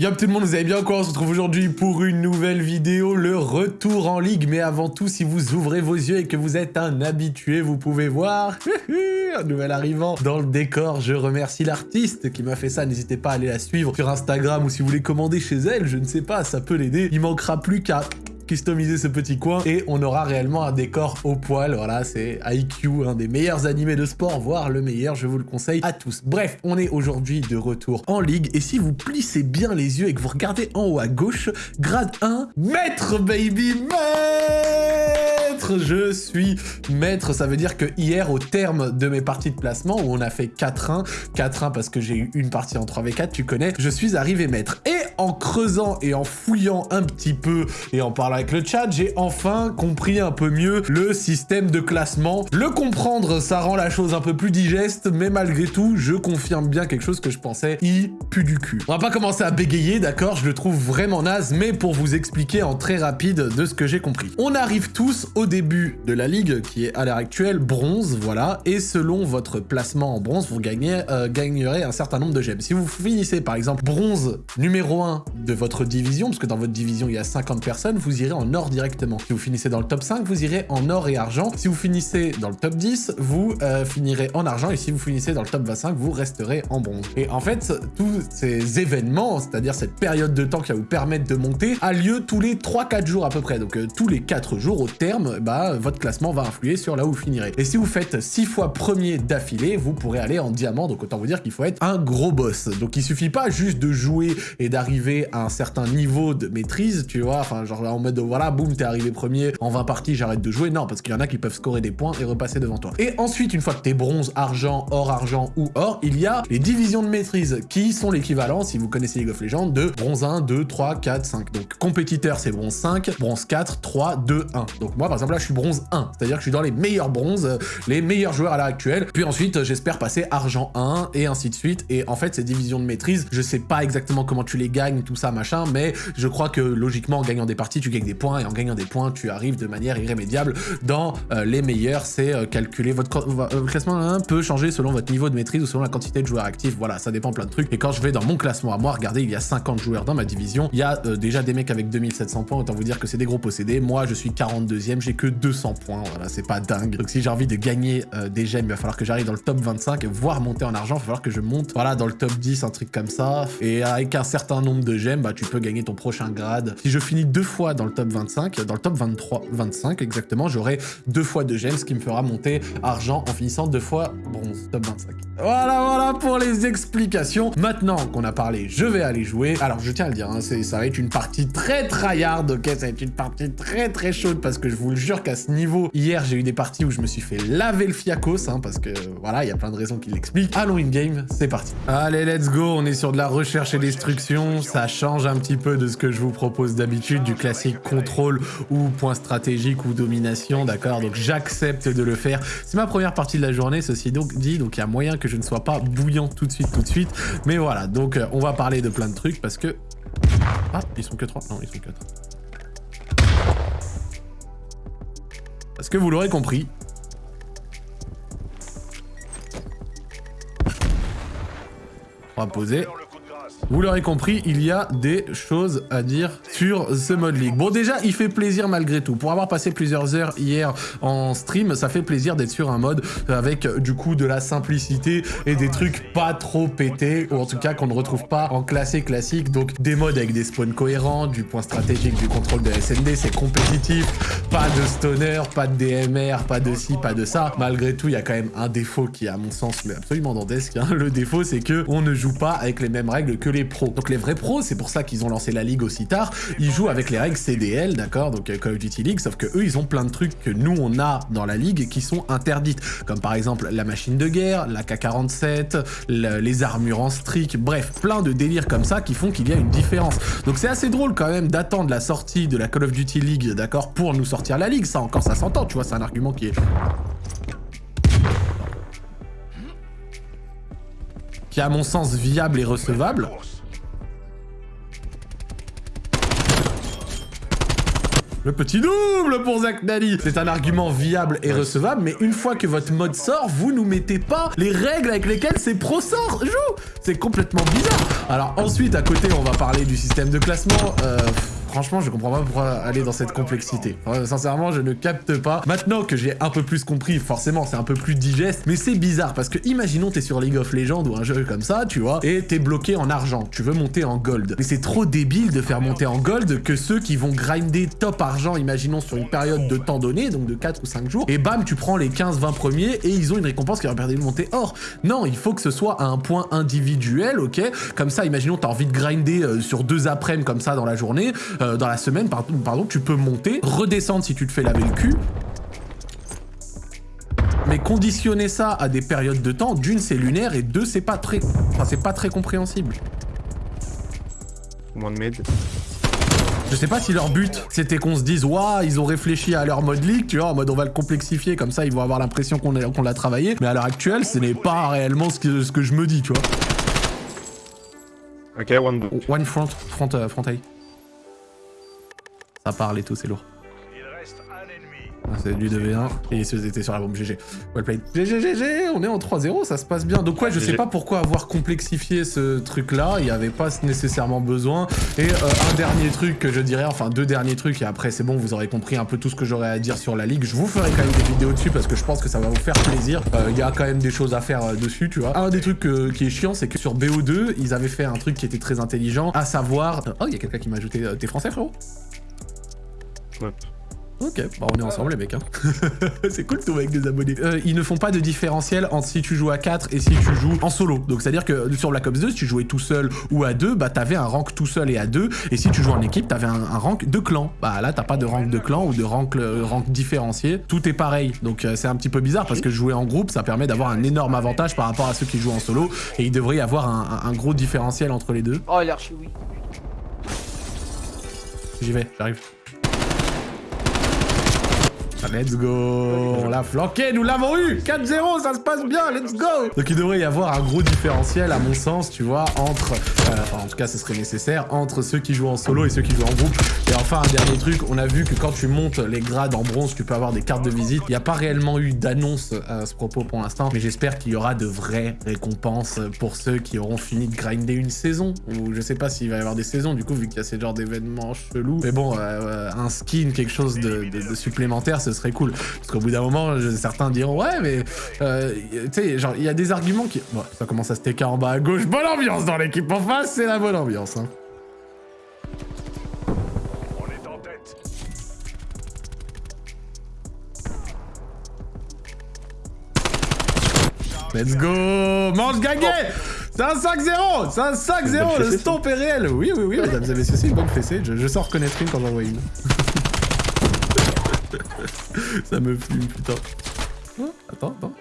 Yop tout le monde, vous allez bien quoi? On se retrouve aujourd'hui pour une nouvelle vidéo, le retour en ligue. Mais avant tout, si vous ouvrez vos yeux et que vous êtes un habitué, vous pouvez voir un nouvel arrivant dans le décor. Je remercie l'artiste qui m'a fait ça. N'hésitez pas à aller la suivre sur Instagram ou si vous voulez commander chez elle, je ne sais pas, ça peut l'aider. Il manquera plus qu'à customiser ce petit coin et on aura réellement un décor au poil. Voilà, c'est IQ, un des meilleurs animés de sport, voire le meilleur, je vous le conseille à tous. Bref, on est aujourd'hui de retour en ligue et si vous plissez bien les yeux et que vous regardez en haut à gauche, grade 1, maître baby, maître Je suis maître, ça veut dire que hier, au terme de mes parties de placement, où on a fait 4-1, 4-1 parce que j'ai eu une partie en 3v4, tu connais, je suis arrivé maître. En creusant et en fouillant un petit peu et en parlant avec le chat, j'ai enfin compris un peu mieux le système de classement. Le comprendre, ça rend la chose un peu plus digeste, mais malgré tout, je confirme bien quelque chose que je pensais, il pue du cul. On va pas commencer à bégayer, d'accord? Je le trouve vraiment naze, mais pour vous expliquer en très rapide de ce que j'ai compris. On arrive tous au début de la ligue, qui est à l'heure actuelle bronze, voilà, et selon votre placement en bronze, vous euh, gagnerez un certain nombre de gemmes. Si vous finissez par exemple bronze numéro 1 de votre division, parce que dans votre division il y a 50 personnes, vous irez en or directement. Si vous finissez dans le top 5, vous irez en or et argent. Si vous finissez dans le top 10, vous euh, finirez en argent. Et si vous finissez dans le top 25, vous resterez en bronze. Et en fait, tous ces événements, c'est-à-dire cette période de temps qui va vous permettre de monter, a lieu tous les 3-4 jours à peu près. Donc euh, tous les 4 jours au terme, bah, votre classement va influer sur là où vous finirez. Et si vous faites 6 fois premier d'affilée, vous pourrez aller en diamant. Donc autant vous dire qu'il faut être un gros boss. Donc il suffit pas juste de jouer et d'arriver à un certain niveau de maîtrise, tu vois, enfin genre en mode voilà, boum, t'es arrivé premier, en 20 parties, j'arrête de jouer. Non, parce qu'il y en a qui peuvent scorer des points et repasser devant toi. Et ensuite, une fois que t'es bronze, argent, or, argent ou or, il y a les divisions de maîtrise qui sont l'équivalent, si vous connaissez League of Legends, de bronze 1, 2, 3, 4, 5. Donc compétiteur, c'est bronze 5, bronze 4, 3, 2, 1. Donc moi, par exemple, là, je suis bronze 1. C'est-à-dire que je suis dans les meilleurs bronzes, les meilleurs joueurs à l'heure actuelle. Puis ensuite, j'espère passer argent 1 et ainsi de suite. Et en fait, ces divisions de maîtrise, je sais pas exactement comment tu les gagnes, tout ça, machin, mais je crois que logiquement, en gagnant des parties, tu gagnes des points et en gagnant des points, tu arrives de manière irrémédiable dans euh, les meilleurs. C'est euh, calculer votre euh, classement hein, peut changer selon votre niveau de maîtrise ou selon la quantité de joueurs actifs. Voilà, ça dépend plein de trucs. Et quand je vais dans mon classement à moi, regardez, il y a 50 joueurs dans ma division. Il y a déjà des mecs avec 2700 points. Autant vous dire que c'est des gros possédés. Moi, je suis 42e, j'ai que 200 points. Voilà, c'est pas dingue. Donc si j'ai envie de gagner des gemmes, il va falloir que j'arrive dans le top 25, voire monter en argent. Il va falloir que je monte, voilà, dans le top 10, un truc comme ça. Et avec un certain nombre de gemmes, bah, tu peux gagner ton prochain grade. Si je finis deux fois dans le top 25, dans le top 23, 25 exactement, j'aurai deux fois de gemmes, ce qui me fera monter argent en finissant deux fois bronze, top 25. Voilà, voilà pour les explications. Maintenant qu'on a parlé, je vais aller jouer. Alors, je tiens à le dire, hein, ça va être une partie très tryhard, ok? Ça va être une partie très très chaude parce que je vous le jure qu'à ce niveau, hier, j'ai eu des parties où je me suis fait laver le fiacos, hein, parce que voilà, il y a plein de raisons qui l'expliquent. Allons in-game, c'est parti. Allez, let's go, on est sur de la recherche et destruction. Ça change un petit peu de ce que je vous propose d'habitude, du classique contrôle ou point stratégique ou domination, d'accord? Donc j'accepte de le faire. C'est ma première partie de la journée, ceci donc dit, donc il y a moyen que je ne sois pas bouillant tout de suite, tout de suite. Mais voilà, donc euh, on va parler de plein de trucs parce que... Ah, ils sont que 3 Non, ils sont 4. Parce que vous l'aurez compris, on va poser. Vous l'aurez compris, il y a des choses à dire sur ce mode League. Bon, déjà, il fait plaisir malgré tout. Pour avoir passé plusieurs heures hier en stream, ça fait plaisir d'être sur un mode avec, du coup, de la simplicité et des trucs pas trop pétés, ou en tout cas qu'on ne retrouve pas en classé classique. Donc, des modes avec des spawns cohérents, du point stratégique, du contrôle de SND, c'est compétitif, pas de stoner, pas de DMR, pas de ci, pas de ça. Malgré tout, il y a quand même un défaut qui, à mon sens, mais absolument dantesque. Hein. Le défaut, c'est que on ne joue pas avec les mêmes règles que les pros. Donc les vrais pros, c'est pour ça qu'ils ont lancé la ligue aussi tard, ils jouent avec les règles CDL, d'accord, donc euh, Call of Duty League, sauf que eux, ils ont plein de trucs que nous, on a dans la ligue qui sont interdites, comme par exemple la machine de guerre, la K-47, les armures en streak, bref, plein de délires comme ça qui font qu'il y a une différence. Donc c'est assez drôle quand même d'attendre la sortie de la Call of Duty League, d'accord, pour nous sortir la ligue, ça encore ça s'entend, tu vois, c'est un argument qui est qui est à mon sens viable et recevable. Le petit double pour Zach Nani C'est un argument viable et recevable, mais une fois que votre mode sort, vous nous mettez pas les règles avec lesquelles ces pros sort joue. C'est complètement bizarre. Alors ensuite, à côté, on va parler du système de classement. Euh, Franchement, je comprends pas pourquoi aller dans cette complexité. sincèrement, je ne capte pas. Maintenant que j'ai un peu plus compris, forcément, c'est un peu plus digeste, mais c'est bizarre parce que imaginons t'es sur League of Legends ou un jeu comme ça, tu vois, et t'es bloqué en argent. Tu veux monter en gold. Mais c'est trop débile de faire monter en gold que ceux qui vont grinder top argent, imaginons sur une période de temps donné, donc de 4 ou 5 jours, et bam, tu prends les 15-20 premiers et ils ont une récompense qui leur permet de monter or. Non, il faut que ce soit à un point individuel, ok? Comme ça, imaginons t'as envie de grinder euh, sur deux après-midi comme ça dans la journée, euh, dans la semaine, pardon, pardon, tu peux monter, redescendre si tu te fais laver le cul. Mais conditionner ça à des périodes de temps, d'une c'est lunaire et deux c'est pas très, enfin c'est pas très compréhensible. Moins de med. Je sais pas si leur but, c'était qu'on se dise, waouh, ils ont réfléchi à leur mode league, tu vois, en mode on va le complexifier, comme ça ils vont avoir l'impression qu'on l'a travaillé. Mais à l'heure actuelle, ce n'est pas réellement ce que, ce que je me dis, tu vois. Ok, one, one front, front, euh, front A. Ça parle et tout, c'est lourd. Ah, c'est du 2v1 et ils étaient sur la bombe GG. Well played. GG, GG, on est en 3-0, ça se passe bien. Donc ouais, je sais pas pourquoi avoir complexifié ce truc-là, il n'y avait pas nécessairement besoin. Et euh, un dernier truc que je dirais, enfin deux derniers trucs, et après c'est bon, vous aurez compris un peu tout ce que j'aurais à dire sur la ligue. Je vous ferai quand même des vidéos dessus parce que je pense que ça va vous faire plaisir. Euh, il y a quand même des choses à faire euh, dessus, tu vois. Un des trucs qui est chiant, c'est que sur BO2, ils avaient fait un truc qui était très intelligent, à savoir... Oh, il y a quelqu'un qui m'a ajouté... T'es français, frérot? Ok, bah on est ensemble les mecs. Hein. c'est cool tout avec des abonnés. Euh, ils ne font pas de différentiel entre si tu joues à 4 et si tu joues en solo. Donc c'est à dire que sur Black Ops 2, si tu jouais tout seul ou à 2, bah t'avais un rank tout seul et à 2. Et si tu joues en équipe, t'avais un, un rank de clan. Bah là t'as pas de rank de clan ou de rank, euh, rank différencié. Tout est pareil. Donc euh, c'est un petit peu bizarre parce que jouer en groupe, ça permet d'avoir un énorme avantage par rapport à ceux qui jouent en solo. Et il devrait y avoir un, un gros différentiel entre les deux. Oh il est archi oui. J'y vais, j'arrive. Let's go On l'a flanqué, nous l'avons eu 4-0, ça se passe bien, let's go Donc il devrait y avoir un gros différentiel, à mon sens, tu vois, entre... Euh, en tout cas, ce serait nécessaire, entre ceux qui jouent en solo et ceux qui jouent en groupe. Et enfin, un dernier truc, on a vu que quand tu montes les grades en bronze, tu peux avoir des cartes de visite. Il n'y a pas réellement eu d'annonce à ce propos pour l'instant, mais j'espère qu'il y aura de vraies récompenses pour ceux qui auront fini de grinder une saison. Ou je sais pas s'il va y avoir des saisons, du coup, vu qu'il y a ces genres d'événements chelous. Mais bon, euh, un skin, quelque chose de, de supplémentaire, ce serait cool. Parce qu'au bout d'un moment, certains diront ouais, mais euh, tu sais, genre il y a des arguments qui. Bon, ça commence à se TK en bas à gauche. Bonne ambiance dans l'équipe en face, c'est la bonne ambiance. Hein. On est en tête. Let's go Mange gaguet C'est un 5-0 C'est un 5-0 Le stomp est réel Oui, oui, oui, mesdames et messieurs, c'est une bonne fessée. Je, je sors reconnaître une quand j'en vois une. Ça me fume, putain. Oh, attends, attends.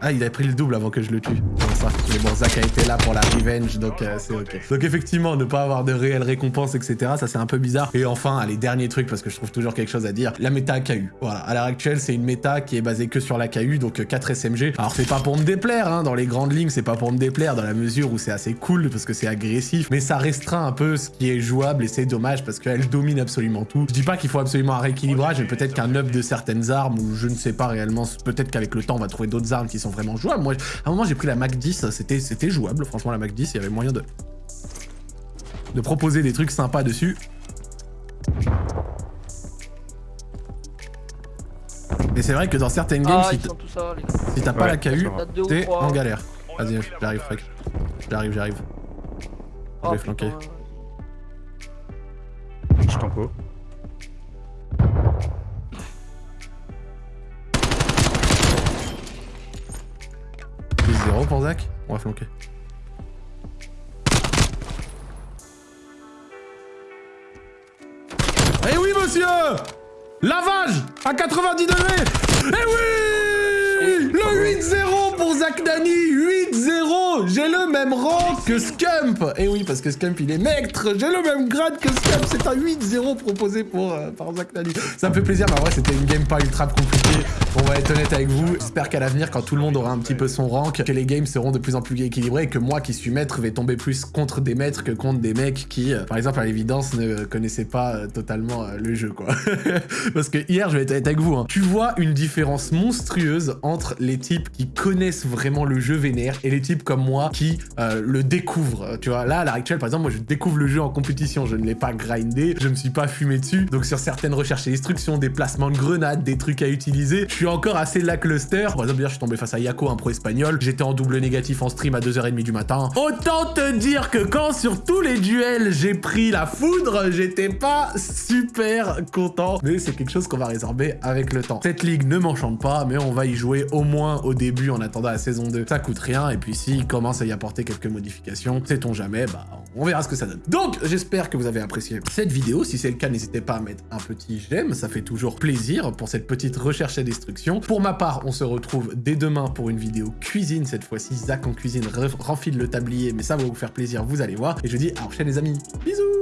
Ah, il a pris le double avant que je le tue. ça. Mais bon, Zach a été là pour la revenge, donc euh, c'est ok. Donc effectivement, ne pas avoir de réelles récompenses, etc., ça c'est un peu bizarre. Et enfin, allez, dernier truc, parce que je trouve toujours quelque chose à dire, la méta KU. Voilà, à l'heure actuelle, c'est une méta qui est basée que sur la KU, donc 4 euh, SMG. Alors c'est pas pour me déplaire, hein, dans les grandes lignes, c'est pas pour me déplaire, dans la mesure où c'est assez cool, parce que c'est agressif, mais ça restreint un peu ce qui est jouable, et c'est dommage, parce qu'elle domine absolument tout. Je dis pas qu'il faut absolument un rééquilibrage, mais peut-être qu'un up de certaines armes, ou je ne sais pas réellement, peut-être qu'avec le temps, on va trouver d'autres armes qui sont vraiment jouables. Moi, à un moment, j'ai pris la Mac 10, c'était jouable. Franchement, la Mac 10, il y avait moyen de, de proposer des trucs sympas dessus. Mais c'est vrai que dans certaines games, ah, si t'as pas la KU, t'es en galère. Vas-y, j'arrive, frec. J'arrive, j'arrive. Je vais oh, flanquer. 0 pour Zach On va flanquer. Eh oui, monsieur Lavage À 90 degrés Eh oui Le 8-0 pour Zach Dani 8-0 J'ai le même rang que Scump Et oui, parce que Scump, il est maître J'ai le même grade que Scump C'est un 8-0 proposé pour, euh, par Zach Nani. Ça me fait plaisir, mais en vrai, c'était une game pas ultra compliquée. On va être honnête avec vous. J'espère qu'à l'avenir, quand tout le monde aura un petit peu son rank, que les games seront de plus en plus équilibrés et que moi, qui suis maître, vais tomber plus contre des maîtres que contre des mecs qui, euh, par exemple, à l'évidence, ne connaissaient pas euh, totalement le jeu, quoi. parce que hier, je vais être honnête avec vous, hein. tu vois une différence monstrueuse entre les types qui connaissent vraiment le jeu vénère et les types comme moi qui euh, le découvrent. Tu vois, là, à l'heure actuelle, par exemple, moi, je découvre le jeu en compétition. Je ne l'ai pas grindé, je me suis pas fumé dessus. Donc, sur certaines recherches et instructions, des placements de grenades, des trucs à utiliser, je suis encore assez lackluster. Par exemple, je suis tombé face à Yako, un pro espagnol. J'étais en double négatif en stream à 2h30 du matin. Autant te dire que quand sur tous les duels, j'ai pris la foudre, j'étais pas super content. Mais c'est quelque chose qu'on va résorber avec le temps. Cette ligue ne m'enchante pas, mais on va y jouer au moins au début en attendant la saison 2. Ça coûte rien, et puis s'il commence à y apporter quelques modifications, sait-on jamais, bah on verra ce que ça donne. Donc, j'espère que vous avez apprécié cette vidéo. Si c'est le cas, n'hésitez pas à mettre un petit j'aime, ça fait toujours plaisir pour cette petite recherche et destruction. Pour ma part, on se retrouve dès demain pour une vidéo cuisine, cette fois-ci, Zach en cuisine renfile le tablier, mais ça va vous faire plaisir, vous allez voir. Et je dis à la prochaine les amis, bisous